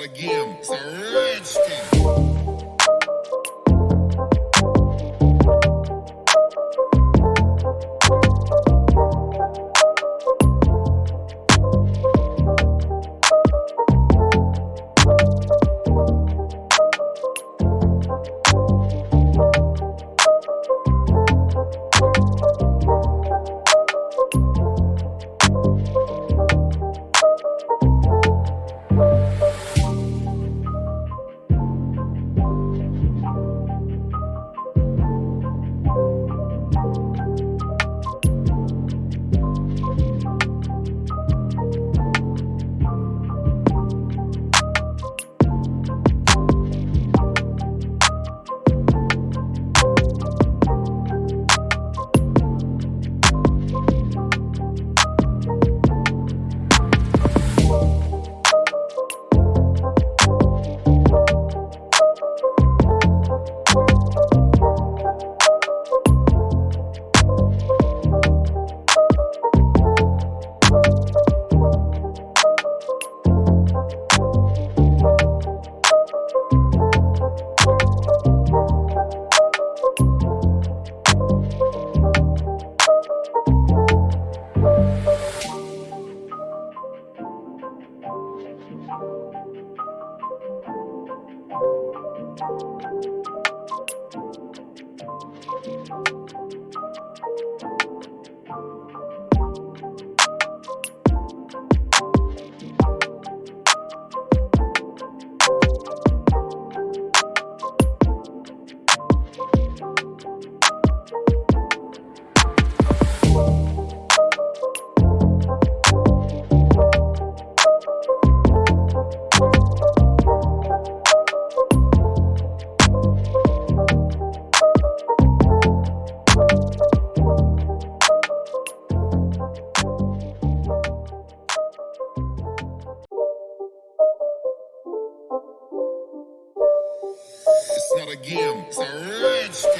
again. It's a redskin. Let's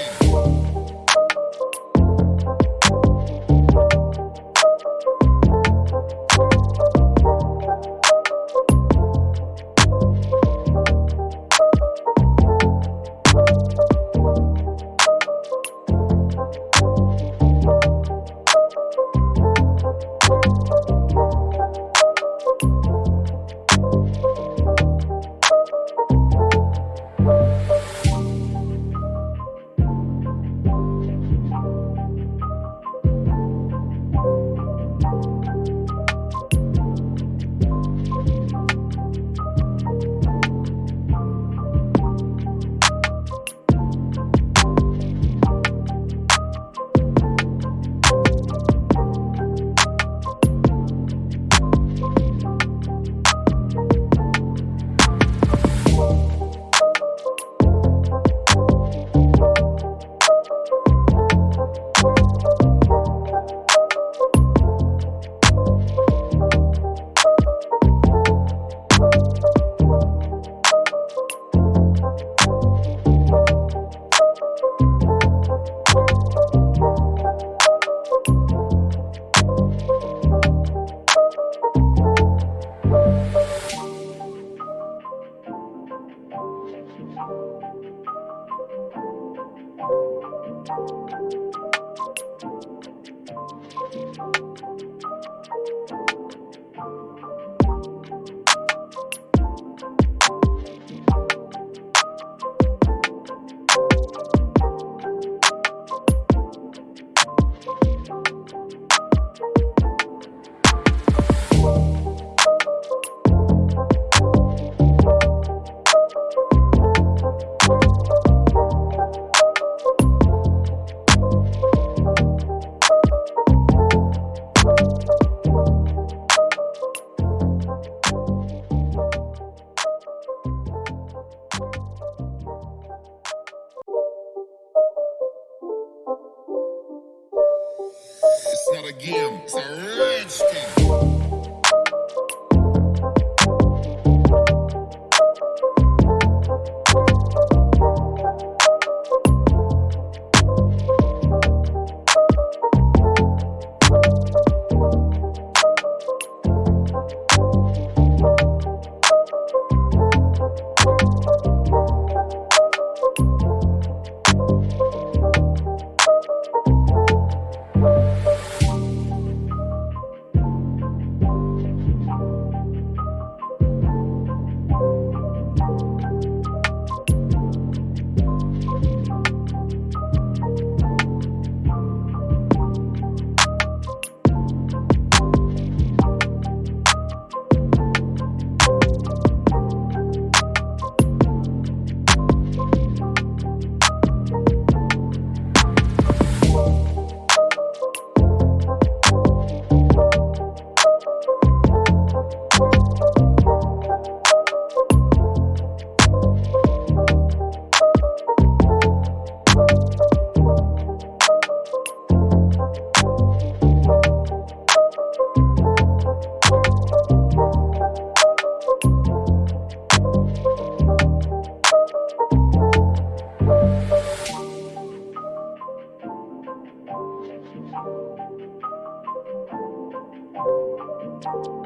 Thank you.